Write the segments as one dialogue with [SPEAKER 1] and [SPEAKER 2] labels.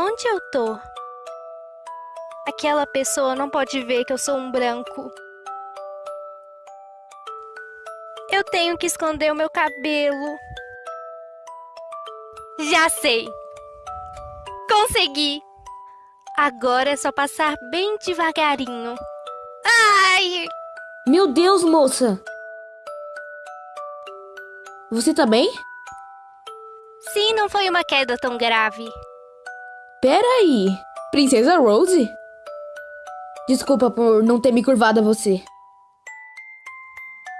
[SPEAKER 1] Onde eu tô? Aquela pessoa não pode ver que eu sou um branco. Eu tenho que esconder o meu cabelo. Já sei. Consegui. Agora é só passar bem devagarinho.
[SPEAKER 2] Meu Deus, moça! Você tá bem?
[SPEAKER 1] Sim, não foi uma queda tão grave.
[SPEAKER 2] Pera aí, Princesa Rose? Desculpa por não ter me curvado a você.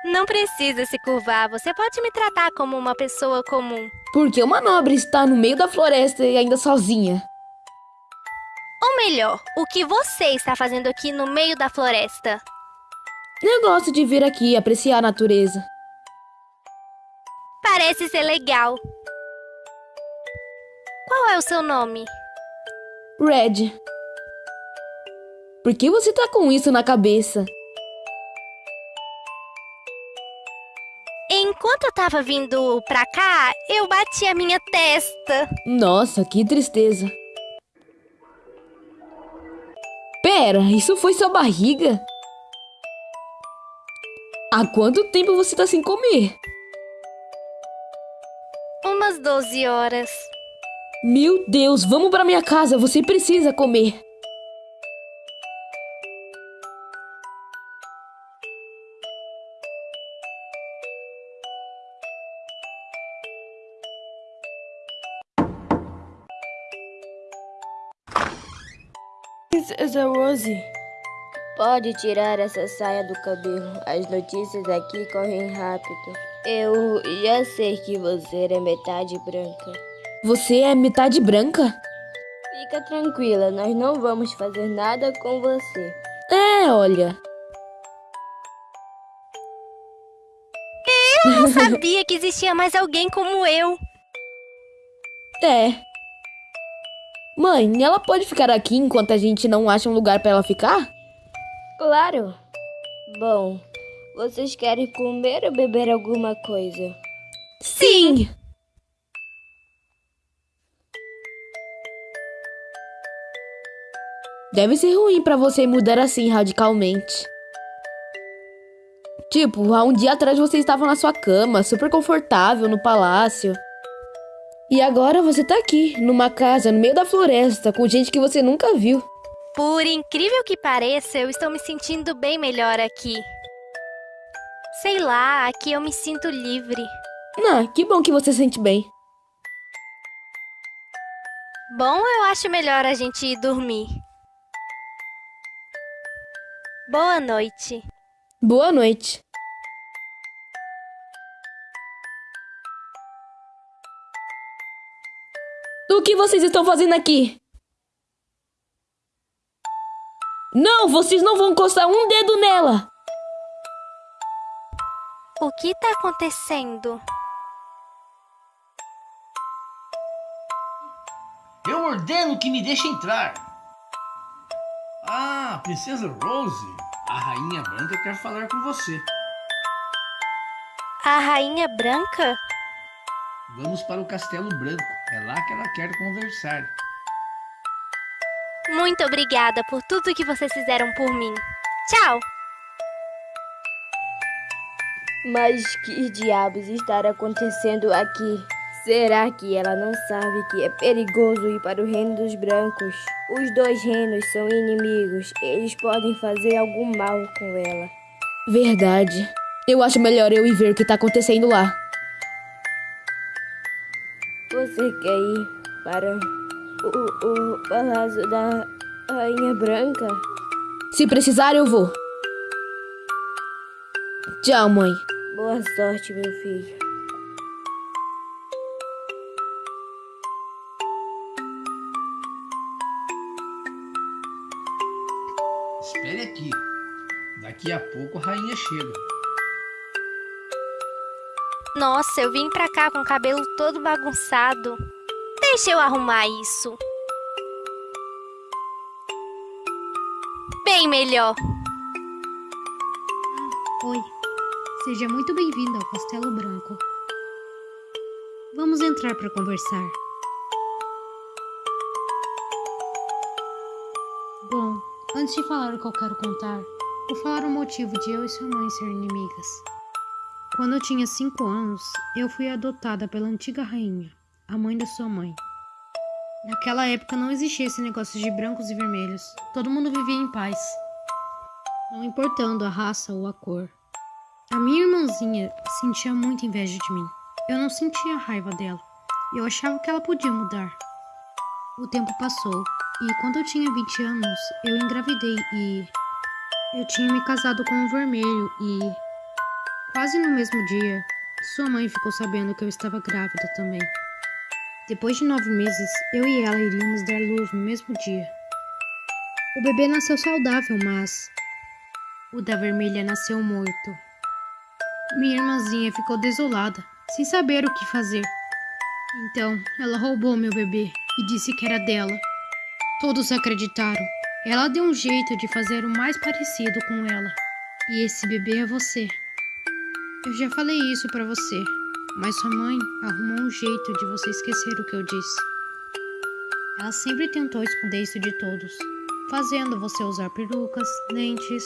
[SPEAKER 1] Não precisa se curvar, você pode me tratar como uma pessoa comum.
[SPEAKER 2] Porque uma nobre está no meio da floresta e ainda sozinha.
[SPEAKER 1] Ou melhor, o que você está fazendo aqui no meio da floresta?
[SPEAKER 2] Eu gosto de vir aqui apreciar a natureza.
[SPEAKER 1] Parece ser legal. Qual é o seu nome?
[SPEAKER 2] Red. Por que você tá com isso na cabeça?
[SPEAKER 1] Enquanto eu tava vindo pra cá, eu bati a minha testa.
[SPEAKER 2] Nossa, que tristeza. Pera, isso foi sua barriga? Há quanto tempo você tá sem comer?
[SPEAKER 1] Umas 12 horas.
[SPEAKER 2] Meu Deus, vamos para minha casa, você precisa comer.
[SPEAKER 3] Princesa Rose, pode tirar essa saia do cabelo. As notícias aqui correm rápido. Eu já sei que você é metade branca.
[SPEAKER 2] Você é metade branca?
[SPEAKER 3] Fica tranquila, nós não vamos fazer nada com você.
[SPEAKER 2] É, olha.
[SPEAKER 1] Eu não sabia que existia mais alguém como eu.
[SPEAKER 2] É. Mãe, ela pode ficar aqui enquanto a gente não acha um lugar para ela ficar?
[SPEAKER 3] Claro. Bom, vocês querem comer ou beber alguma coisa?
[SPEAKER 2] Sim. Deve ser ruim para você mudar assim radicalmente. Tipo, há um dia atrás você estava na sua cama, super confortável no palácio. E agora você tá aqui, numa casa no meio da floresta, com gente que você nunca viu.
[SPEAKER 1] Por incrível que pareça, eu estou me sentindo bem melhor aqui. Sei lá, aqui eu me sinto livre.
[SPEAKER 2] Ah, que bom que você se sente bem.
[SPEAKER 1] Bom, eu acho melhor a gente ir dormir. Boa noite.
[SPEAKER 2] Boa noite. O que vocês estão fazendo aqui? Não, vocês não vão encostar um dedo nela!
[SPEAKER 1] O que está acontecendo?
[SPEAKER 4] Eu ordeno que me deixe entrar. Ah, Princesa Rose, a Rainha Branca quer falar com você.
[SPEAKER 1] A Rainha Branca?
[SPEAKER 4] Vamos para o Castelo Branco. É lá que ela quer conversar.
[SPEAKER 1] Muito obrigada por tudo que vocês fizeram por mim. Tchau!
[SPEAKER 3] Mas que diabos está acontecendo aqui? Será que ela não sabe que é perigoso ir para o reino dos brancos? Os dois reinos são inimigos. Eles podem fazer algum mal com ela.
[SPEAKER 2] Verdade. Eu acho melhor eu ir ver o que está acontecendo lá.
[SPEAKER 3] Você quer ir para o, o palácio da Rainha Branca?
[SPEAKER 2] Se precisar, eu vou. Tchau, mãe.
[SPEAKER 3] Boa sorte, meu filho.
[SPEAKER 4] Espere aqui. Daqui a pouco a rainha chega.
[SPEAKER 1] Nossa, eu vim pra cá com o cabelo todo bagunçado. Deixa eu arrumar isso. Bem melhor.
[SPEAKER 5] Oi, seja muito bem-vindo ao Castelo Branco. Vamos entrar para conversar. Bom, antes de falar o que eu quero contar, vou falar o motivo de eu e sua mãe serem inimigas. Quando eu tinha 5 anos, eu fui adotada pela antiga rainha, a mãe da sua mãe. Naquela época não existia esse negócio de brancos e vermelhos. Todo mundo vivia em paz, não importando a raça ou a cor. A minha irmãzinha sentia muita inveja de mim. Eu não sentia raiva dela. Eu achava que ela podia mudar. O tempo passou e quando eu tinha 20 anos, eu engravidei e eu tinha me casado com um vermelho e quase no mesmo dia, sua mãe ficou sabendo que eu estava grávida também. Depois de nove meses, eu e ela iríamos dar luz no mesmo dia. O bebê nasceu saudável, mas o da vermelha nasceu morto. Minha irmãzinha ficou desolada, sem saber o que fazer. Então, ela roubou meu bebê e disse que era dela. Todos acreditaram. Ela deu um jeito de fazer o mais parecido com ela. E esse bebê é você. Eu já falei isso para você, mas sua mãe arrumou um jeito de você esquecer o que eu disse. Ela sempre tentou esconder isso de todos, fazendo você usar perucas, lentes.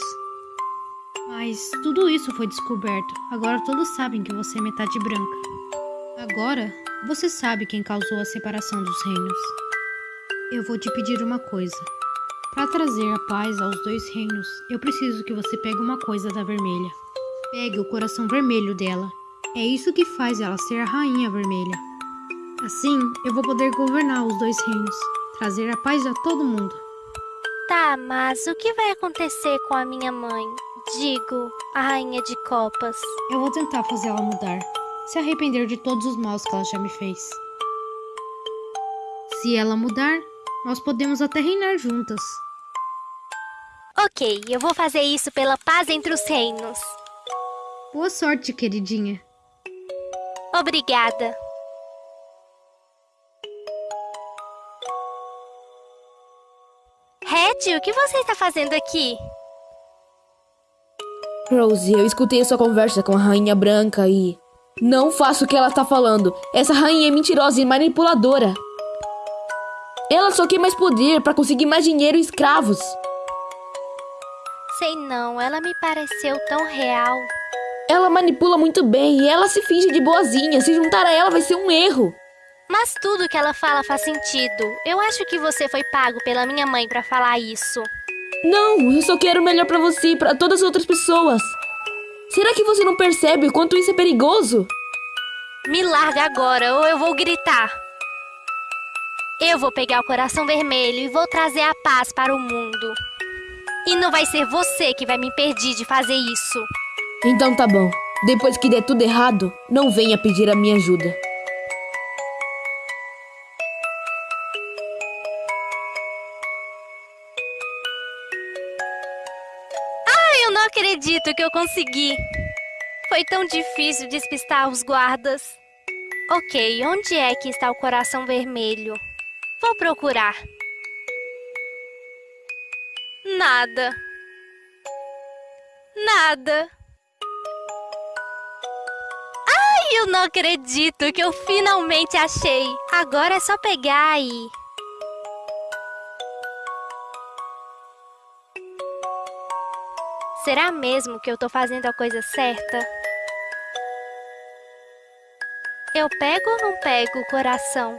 [SPEAKER 5] Mas tudo isso foi descoberto. Agora todos sabem que você é metade branca. Agora você sabe quem causou a separação dos reinos. Eu vou te pedir uma coisa. Para trazer a paz aos dois reinos, eu preciso que você pegue uma coisa da vermelha. Pegue o coração vermelho dela é isso que faz ela ser a rainha vermelha. Assim, eu vou poder governar os dois reinos, trazer a paz a todo mundo.
[SPEAKER 1] Tá, mas o que vai acontecer com a minha mãe? Digo, a rainha de copas.
[SPEAKER 5] Eu vou tentar fazer ela mudar, se arrepender de todos os maus que ela já me fez. Se ela mudar, nós podemos até reinar juntas.
[SPEAKER 1] Ok, eu vou fazer isso pela paz entre os reinos.
[SPEAKER 5] Boa sorte, queridinha.
[SPEAKER 1] Obrigada. Red, o que você está fazendo aqui?
[SPEAKER 2] Rose, eu escutei sua conversa com a Rainha Branca e. Não faço o que ela tá falando. Essa rainha é mentirosa e manipuladora. Ela só quer mais poder para conseguir mais dinheiro e escravos.
[SPEAKER 1] Sei não, ela me pareceu tão real.
[SPEAKER 2] Ela manipula muito bem e ela se finge de boazinha. Se juntar a ela vai ser um erro.
[SPEAKER 1] Mas tudo que ela fala faz sentido. Eu acho que você foi pago pela minha mãe para falar isso.
[SPEAKER 2] Não, eu só quero o melhor para você e para todas as outras pessoas. Será que você não percebe o quanto isso é perigoso?
[SPEAKER 1] Me larga agora ou eu vou gritar. Eu vou pegar o coração vermelho e vou trazer a paz para o mundo. E não vai ser você que vai me impedir de fazer isso.
[SPEAKER 2] Então tá bom. Depois que der tudo errado, não venha pedir a minha ajuda.
[SPEAKER 1] Ai, eu não acredito que eu consegui. Foi tão difícil despistar os guardas. Ok, onde é que está o coração vermelho? Vou procurar. Nada. Nada. Eu não acredito que eu finalmente achei. Agora é só pegar e... Será mesmo que eu tô fazendo a coisa certa? Eu pego ou não pego o coração?